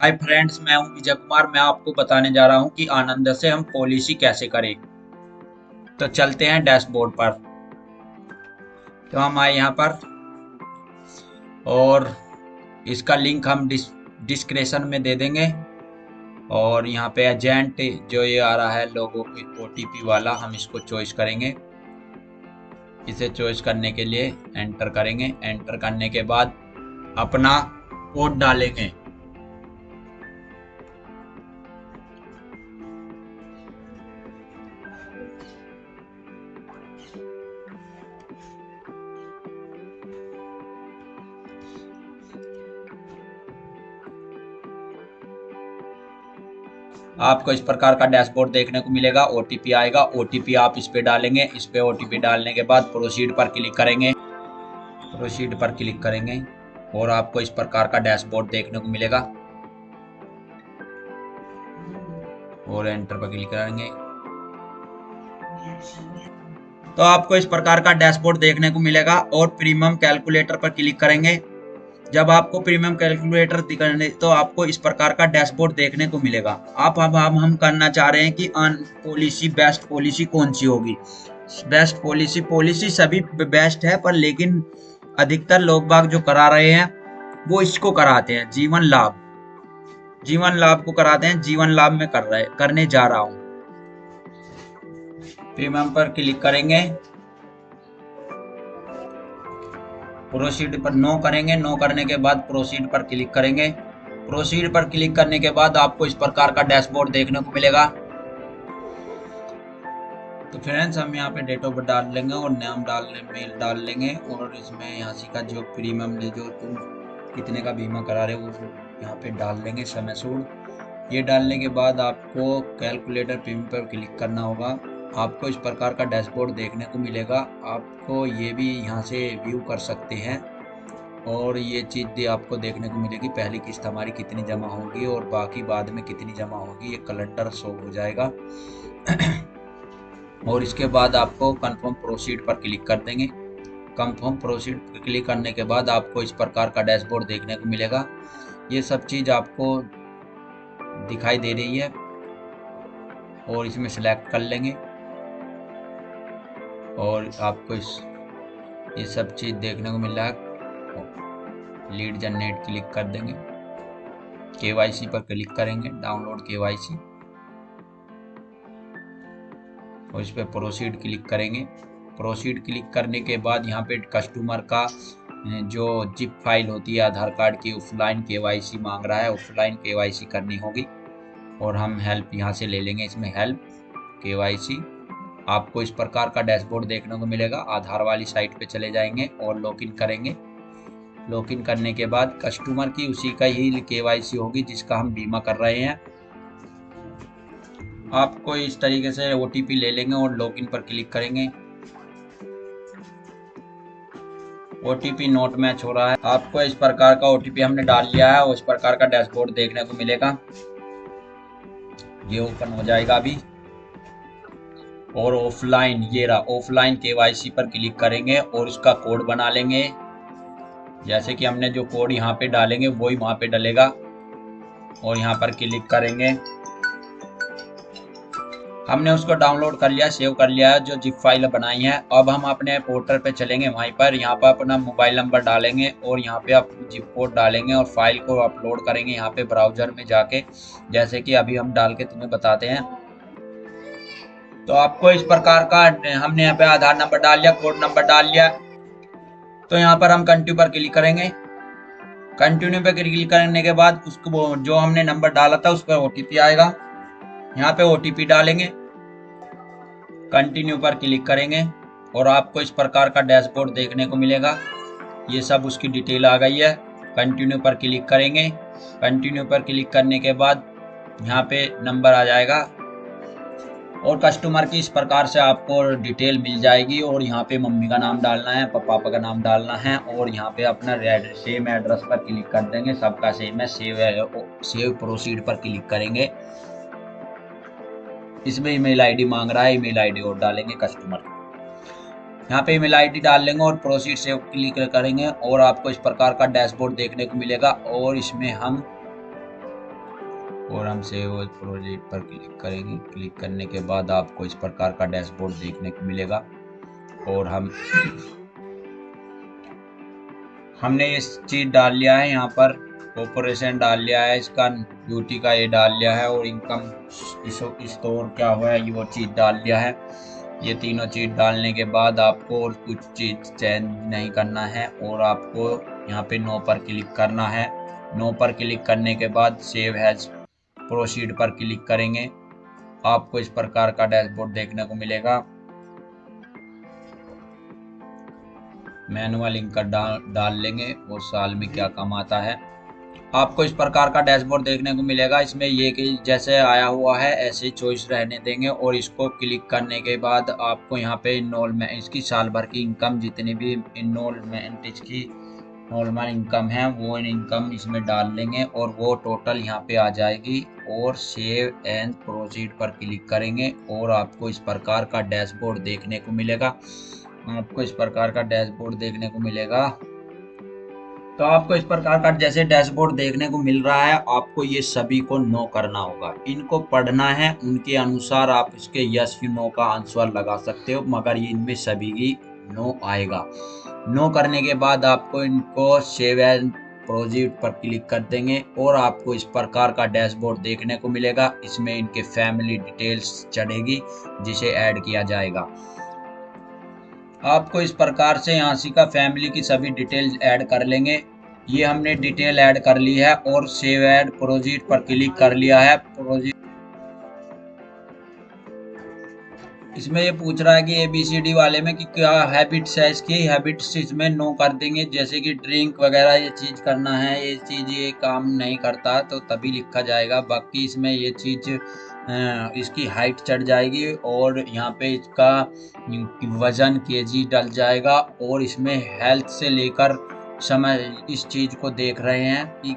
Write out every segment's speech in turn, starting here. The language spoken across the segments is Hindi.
हाय फ्रेंड्स मैं हूँ विजय कुमार। मैं आपको बताने जा रहा हूँ कि आनंद से हम पॉलिसी कैसे करें। तो चलते हैं डैशबोर्ड पर। तो हम आए यहाँ पर और इसका लिंक हम डिस, डिस्क्रिप्शन में दे देंगे। और यहाँ पे एजेंट जो ये आ रहा है, लोगों की ओटीपी वाला, हम इसको चॉइस करेंगे। इसे चॉइस करने के लिए एंटर करेंगे। एंटर करने के बाद अपना कोड डालेंगे। आपको इस प्रकार का डैशबोर्ड देखने को मिलेगा ओटीपी आएगा ओटीपी आप इस पे डालेंगे, इस पे ओ डालने के बाद प्रोसीड पर क्लिक करेंगे प्रोसीड पर क्लिक करेंगे और आपको इस प्रकार का डैशबोर्ड देखने को मिलेगा। और एंटर पर क्लिक करेंगे। तो आपको इस प्रकार का डैशबोर्ड देखने को मिलेगा और प्रीमियम कैलकुलेटर पर क्लिक करेंगे। जब आपको प्रीमियम कैलकुलेटर दिखाने तो आपको इस प्रकार का डैशबोर्ड देखने को मिलेगा। आप अब हम हम करना चाह रहे हैं कि अन पॉलिसी बेस्ट पॉलिसी कौन सी होगी? बेस्ट पॉलिसी पॉलिसी सभी बेस्ट है, पर लेकिन अधिकतर लोग बाग जो करा रहे हैं, वो इसको कराते हैं, जीवन लाभ। जीवन लाभ को कराते हैं, जीवन लाभ में कर रहे, करने जा रहा हूँ। प्रीमियम पर क्लिक करेंगे। प्रोसीड पर नो करेंगे। नो करने के बाद प्रोसीड पर क्लिक करेंगे। प्रोसीड पर क्लिक करने के बाद आपको इस प्रकार का डैशबोर्ड देखने को मिलेगा। तो फ्रेंड्स हम यहाँ पे डेट ऑफ़ बर्थ डाल लेंगे और नाम डाल मेल डाल लेंगे और इसमें यहाँ से का जो प्रीमियम जो तुम कितने का बीमा करा रहे हो, वो यहाँ पे डाल लेंगे समय सूड ये डालने के बाद आपको कैलकुलेटर प्रीमियम पर क्लिक करना होगा। आपको इस प्रकार का डैशबोर्ड देखने को मिलेगा। आपको ये भी यहाँ से व्यू कर सकते हैं। और ये चीज़ भी आपको देखने को मिलेगी, पहली किस्त हमारी कितनी जमा होगी और बाकी बाद में कितनी जमा होगी, ये कैलेंडर शो हो जाएगा। और इसके बाद आपको कंफर्म प्रोसीड पर क्लिक कर देंगे। कंफर्म प्रोसीड पर क्लिक करने के बाद आपको इस प्रकार का डैशबोर्ड देखने को मिलेगा। ये सब चीज़ आपको दिखाई दे रही है और इसमें सेलेक्ट कर लेंगे। और आपको इस, ये सब चीज़ देखने को मिल रहा है। लीड जनरेट क्लिक कर देंगे। के पर क्लिक करेंगे, डाउनलोड के और इस पर प्रोसीड क्लिक करेंगे। प्रोसीड क्लिक करने के बाद यहाँ पे कस्टमर का जो जिप फ़ाइल होती है, आधार कार्ड की, ऑफलाइन के मांग रहा है। ऑफलाइन के करनी होगी। और हम हेल्प यहाँ से ले लेंगे इसमें हेल्प के आपको इस प्रकार का डैशबोर्ड देखने को मिलेगा। आधार वाली साइट पे चले जाएँगे और लॉगिन करेंगे। लॉगिन करने के बाद कस्टमर की उसी का ही केवाईसी होगी जिसका हम बीमा कर रहे हैं। आपको इस तरीके से ओटीपी ले लेंगे और लॉगिन पर क्लिक करेंगे। ओटीपी नोट मैच हो रहा है। आपको इस प्रकार का ओटीपी हमने डाल लिया है और इस प्रकार का डैशबोर्ड देखने को मिलेगा। ये ओपन हो जाएगा अभी। और ऑफलाइन ये रहा ऑफलाइन के पर क्लिक करेंगे और उसका कोड बना लेंगे। जैसे कि हमने जो कोड यहाँ पे डालेंगे, वही वहाँ पे डलेगा। और यहाँ पर क्लिक करेंगे। हमने उसको डाउनलोड कर लिया सेव कर लिया, जो जिप फ़ाइल बनाई है। अब हम अपने पोर्टल पे चलेंगे वहीं पर। यहाँ पर अपना मोबाइल नंबर डालेंगे और यहाँ पे आप जिप कोड डालेंगे और फ़ाइल को अपलोड करेंगे यहाँ पे ब्राउज़र में जाके। जैसे कि अभी हम डाल के तुम्हें बताते हैं। तो आपको इस प्रकार का हमने यहाँ पे आधार नंबर डाल लिया, कोड नंबर डाल लिया। तो यहाँ पर हम कंटिन्यू पर क्लिक करेंगे। कंटिन्यू पे क्लिक करने के बाद उसको जो हमने नंबर डाला था उस पर ओटीपी आएगा। यहाँ पे ओटीपी डालेंगे। कंटिन्यू पर क्लिक करेंगे और आपको इस प्रकार का डैशबोर्ड देखने को मिलेगा। ये सब उसकी डिटेल आ गई है। कंटिन्यू पर क्लिक करेंगे। कंटिन्यू पर क्लिक करने के बाद यहाँ पे नंबर आ जाएगा। और कस्टमर की इस प्रकार से आपको डिटेल मिल जाएगी और यहाँ पे मम्मी का नाम डालना है, पापा का नाम डालना है और यहाँ पे अपना सेम एड्रेस पर क्लिक कर देंगे। सबका सेम है सेव सेव प्रोसीड पर क्लिक करेंगे। इसमें ईमेल आईडी मांग रहा है ईमेल आईडी और डालेंगे कस्टमर यहाँ पे ईमेल आईडी डाल लेंगे और प्रोसीड सेव क्लिक करेंगे और आपको इस प्रकार का डैशबोर्ड देखने को मिलेगा और इसमें हम और हम सेव प्रोजेक्ट पर क्लिक करेंगे। क्लिक करने के बाद आपको इस प्रकार का डैशबोर्ड देखने को मिलेगा। और हम, हमने इस चीज़ डाल लिया है, यहाँ पर ऑपरेशन डाल लिया है, इसका ड्यूटी का ये डाल लिया है, और इनकम स्टोर क्या हुआ है, ये वो चीज़ डाल लिया है। ये तीनों चीज़ डालने के बाद आपको और कुछ चीज़ चेंज नहीं करना है, और आपको यहाँ पे नो पर क्लिक करना है। नो पर क्लिक करने के बाद सेव हैज़ प्रोसीड पर क्लिक करेंगे। आपको इस प्रकार का डैशबोर्ड देखने को मिलेगा। मैनुअल इनका डाल डाल लेंगे, वो साल में क्या काम आता है। आपको इस प्रकार का डैशबोर्ड देखने को मिलेगा। इसमें ये कि जैसे आया हुआ है, ऐसे चॉइस रहने देंगे और इसको क्लिक करने के बाद आपको यहाँ पे इनरोलमेंट इसकी साल भर की इनकम जितनी भी इनरोलमेंट इसकी नॉर्मल इनकम है, वो इनकम इसमें डाल लेंगे और वो टोटल यहाँ पे आ जाएगी और सेव एंड प्रोसीड पर क्लिक करेंगे और आपको इस प्रकार का डैशबोर्ड देखने को मिलेगा। आपको इस प्रकार का डैशबोर्ड देखने को मिलेगा। तो आपको इस प्रकार का जैसे डैशबोर्ड देखने को मिल रहा है, आपको ये सभी को नो करना होगा। इनको पढ़ना है, उनके अनुसार आप इसके यस यू नो का आंसर लगा सकते हो, मगर ये इनमें सभी की नो आएगा। नो करने के बाद आपको इनको सेव एंड प्रोजेक्ट पर क्लिक कर देंगे और आपको इस प्रकार का डैशबोर्ड देखने को मिलेगा। इसमें इनके फैमिली डिटेल्स चढ़ेगी, जिसे ऐड किया जाएगा। आपको इस प्रकार से यहाँ का फैमिली की सभी डिटेल्स ऐड कर लेंगे। ये हमने डिटेल ऐड कर ली है और सेव एड प्रोजेक्ट पर क्लिक कर लिया है। प्रोजेक्ट इसमें ये पूछ रहा है कि ए बी सी डी वाले में कि क्या हैबिट्स है इसकी? हैबिट्स इसमें नो कर देंगे। जैसे कि ड्रिंक वगैरह ये चीज़ करना है, ये चीज़ ये काम नहीं करता तो तभी लिखा जाएगा। बाकी इसमें ये चीज़ इसकी हाइट चढ़ जाएगी और यहाँ पे इसका वज़न केजी डल जाएगा और इसमें हेल्थ से लेकर समय इस चीज़ को देख रहे हैं कि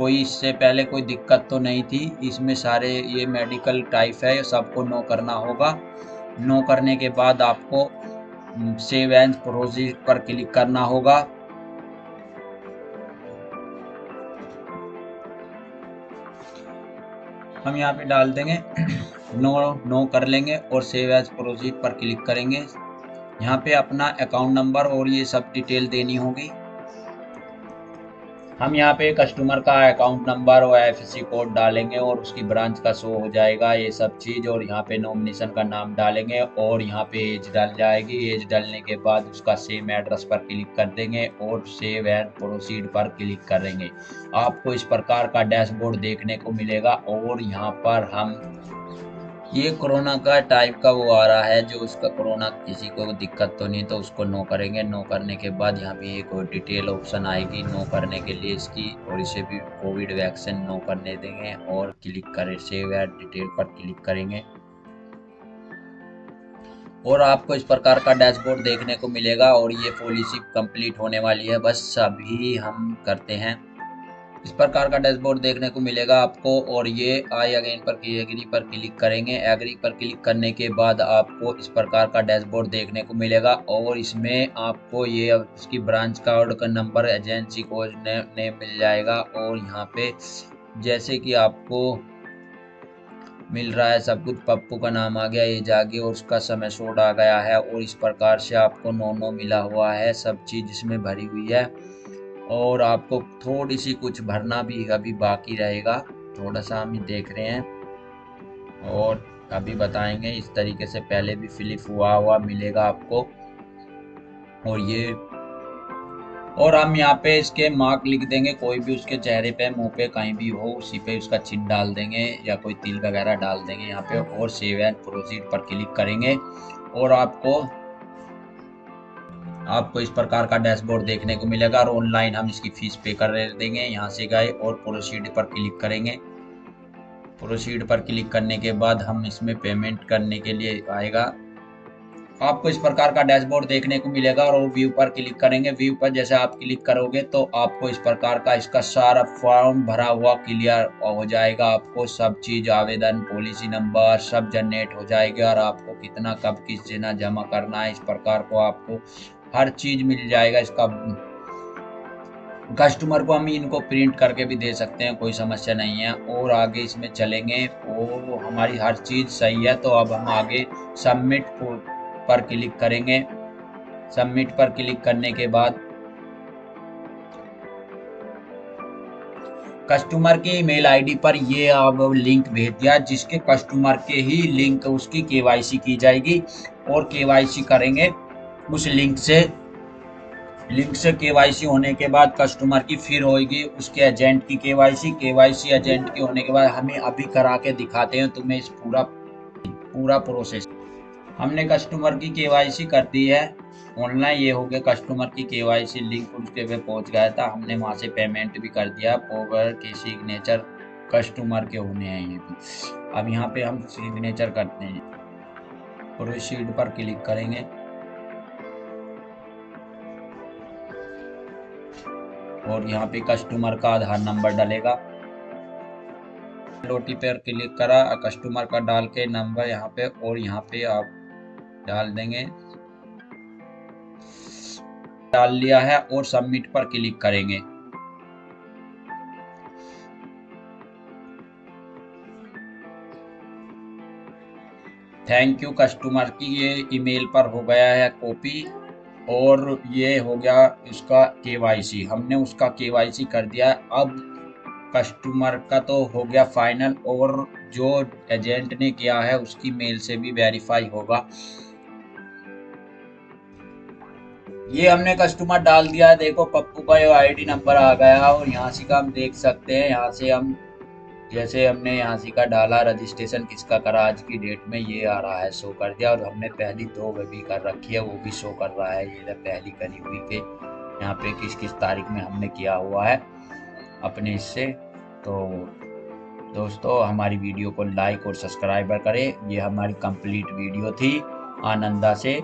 कोई इससे पहले कोई दिक्कत तो नहीं थी। इसमें सारे ये मेडिकल टाइप है, सबको नो करना होगा। नो करने के बाद आपको सेव एंड प्रोजेक्ट पर क्लिक करना होगा। हम यहाँ पे डाल देंगे। नो नो कर लेंगे और सेव एज प्रोजेक्ट पर क्लिक करेंगे। यहाँ पे अपना अकाउंट नंबर और ये सब डिटेल देनी होगी। हम यहाँ पे कस्टमर का अकाउंट नंबर और एफ़ कोड डालेंगे और उसकी ब्रांच का शो हो जाएगा, ये सब चीज़ और यहाँ पे नॉमिनेशन का नाम डालेंगे और यहाँ पे एज डाल जाएगी। एज डालने के बाद उसका सेम एड्रेस पर क्लिक कर देंगे और सेव एंड प्रोसीड पर क्लिक करेंगे। आपको इस प्रकार का डैशबोर्ड देखने को मिलेगा और यहाँ पर हम ये कोरोना का टाइप का वो आ रहा है, जो उसका कोरोना किसी को दिक्कत तो नहीं तो उसको नो करेंगे। नो करने के बाद यहाँ पे एक डिटेल ऑप्शन आएगी, नो करने के लिए इसकी, और इसे भी कोविड वैक्सीन नो करने देंगे, और क्लिक करें सेव एड डिटेल पर क्लिक करेंगे। और आपको इस प्रकार का डैशबोर्ड देखने को मिलेगा, और ये पॉलिसी कंप्लीट होने वाली है। बस अभी हम करते हैं। इस प्रकार का डैशबोर्ड देखने को मिलेगा आपको और ये आई अगेन पर एग्री पर क्लिक करेंगे। एग्री पर क्लिक करने के बाद आपको इस प्रकार का डैशबोर्ड देखने को मिलेगा और इसमें आपको ये इसकी ब्रांच कार्ड का नंबर एजेंसी को ने, मिल जाएगा और यहाँ पे जैसे कि आपको मिल रहा है सब कुछ पप्पू का नाम आ गया ये जागे और उसका समय सोड आ गया है और इस प्रकार से आपको नो नो मिला हुआ है सब चीज़ इसमें भरी हुई है। और आपको थोड़ी सी कुछ भरना भी अभी बाकी रहेगा। थोड़ा सा हम देख रहे हैं। और अभी बताएँगे, इस तरीके से पहले भी फिलिप हुआ हुआ मिलेगा आपको। और ये और हम यहाँ पे इसके मार्क लिख देंगे, कोई भी उसके चेहरे पे, मुँह पे कहीं भी हो, उसी पे उसका चिन्ह डाल देंगे या कोई तिल वगैरह डाल देंगे यहाँ पे और सेव एंड प्रोसीड पर क्लिक करेंगे। और आपको आपको इस प्रकार का डैशबोर्ड देखने को मिलेगा और ऑनलाइन हम इसकी फ़ीस पे कर देंगे यहाँ से गए और प्रोसीड पर क्लिक करेंगे। प्रोसीड पर क्लिक करने के बाद हम इसमें पेमेंट करने के लिए आएगा। आपको इस प्रकार का डैशबोर्ड देखने को मिलेगा और व्यू पर क्लिक करेंगे। व्यू पर जैसे आप क्लिक करोगे तो आपको इस प्रकार का इसका सारा फॉर्म भरा हुआ क्लियर हो जाएगा। आपको सब चीज़, आवेदन, पॉलिसी नंबर सब जनरेट हो जाएगा और आपको कितना, कब, किस देना जमा करना है इस प्रकार को आपको हर चीज़ मिल जाएगा, इसका कस्टमर को हम इनको प्रिंट करके भी दे सकते हैं, कोई समस्या नहीं है। और आगे इसमें चलेंगे और हमारी हर चीज़ सही है तो अब हम आगे सबमिट पर क्लिक करेंगे। सबमिट पर क्लिक करने के बाद कस्टमर के ईमेल आईडी पर ये अब लिंक भेज दिया, जिसके कस्टमर के ही लिंक उसकी केवाईसी की जाएगी, और केवाईसी करेंगे। उस लिंक से लिंक से केवाईसी होने के बाद कस्टमर की फिर होगी उसके एजेंट की केवाईसी केवाईसी एजेंट के होने के बाद हमें अभी करा के दिखाते हैं तुम्हें इस पूरा पूरा प्रोसेस हमने कस्टमर की केवाईसी कर दी है ऑनलाइन ये हो गया कस्टमर की केवाईसी लिंक उसके पे पहुँच गया था, हमने वहाँ से पेमेंट भी कर दिया पोवर के सिग्नेचर कस्टमर के होने हैं ये भी। अब यहाँ पे हम सिग्नेचर करते हैं प्रोसीड पर क्लिक करेंगे। और यहाँ पे कस्टमर का आधार नंबर डालेगा। लोटी पर क्लिक करा कस्टमर का डाल के नंबर यहाँ पे और यहाँ पे आप डाल देंगे। डाल लिया है और सबमिट पर क्लिक करेंगे। थैंक यू कस्टमर की, ये ईमेल पर हो गया है कॉपी और ये हो गया इसका केवाईसी। हमने उसका केवाईसी कर दिया। अब कस्टमर का तो हो गया फाइनल और जो एजेंट ने किया है उसकी मेल से भी वेरीफाई होगा। ये हमने कस्टमर डाल दिया है। देखो पप्पू का ये आईडी नंबर आ गया और यहाँ से का हम देख सकते हैं। यहाँ से हम जैसे हमने यहाँ से का डाला, रजिस्ट्रेशन किसका करा, आज की डेट में ये आ रहा है शो कर दिया और हमने पहली दो वे भी कर रखी है, वो भी शो कर रहा है, ये पहली करी हुई के, यहाँ पे किस किस तारीख में हमने किया हुआ है, अपने इससे तो दोस्तों हमारी वीडियो को लाइक और सब्सक्राइब करें, ये हमारी कंप्लीट वीडियो थी, आनंदा से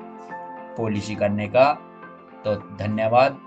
पॉलिसी करने का तो धन्यवाद।